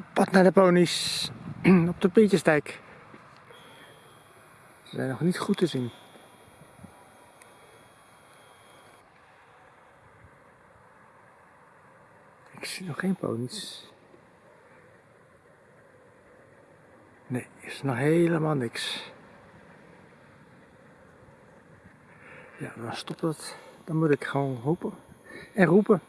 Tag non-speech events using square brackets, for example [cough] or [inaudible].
Op pad naar de ponies. [clears throat] Op de Pietjesdijk. Ze zijn nog niet goed te zien. Ik zie nog geen ponies. Nee, is nog helemaal niks. Ja, dan stopt dat Dan moet ik gewoon hopen en roepen.